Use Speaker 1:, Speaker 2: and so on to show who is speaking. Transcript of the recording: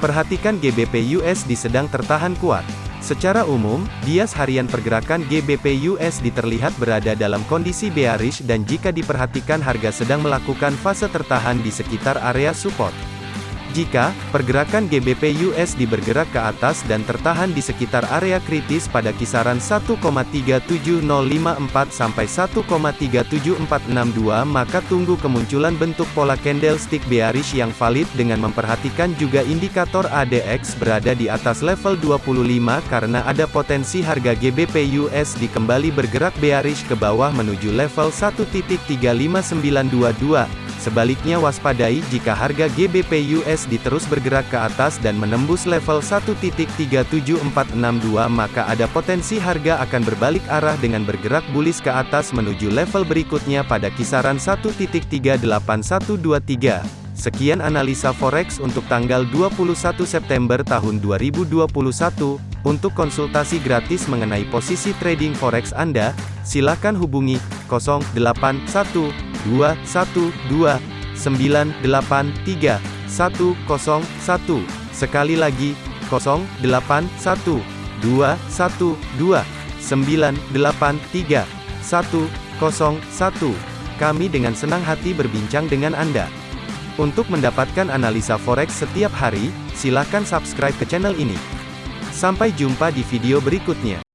Speaker 1: Perhatikan GBP USD sedang tertahan kuat. Secara umum, bias harian pergerakan GBP USD terlihat berada dalam kondisi bearish dan jika diperhatikan harga sedang melakukan fase tertahan di sekitar area support. Jika pergerakan GBP USD bergerak ke atas dan tertahan di sekitar area kritis pada kisaran 1,37054 sampai 1,37462 maka tunggu kemunculan bentuk pola candlestick bearish yang valid dengan memperhatikan juga indikator ADX berada di atas level 25 karena ada potensi harga GBP USD kembali bergerak bearish ke bawah menuju level 1.35922 Sebaliknya waspadai jika harga GBP USD terus bergerak ke atas dan menembus level 1.37462 maka ada potensi harga akan berbalik arah dengan bergerak bullish ke atas menuju level berikutnya pada kisaran 1.38123. Sekian analisa forex untuk tanggal 21 September tahun 2021. Untuk konsultasi gratis mengenai posisi trading forex Anda, silakan hubungi 081212 983 101. Sekali lagi, 081212 983 101. Kami dengan senang hati berbincang dengan Anda. Untuk mendapatkan analisa forex setiap hari, silakan subscribe ke channel ini. Sampai jumpa di video berikutnya.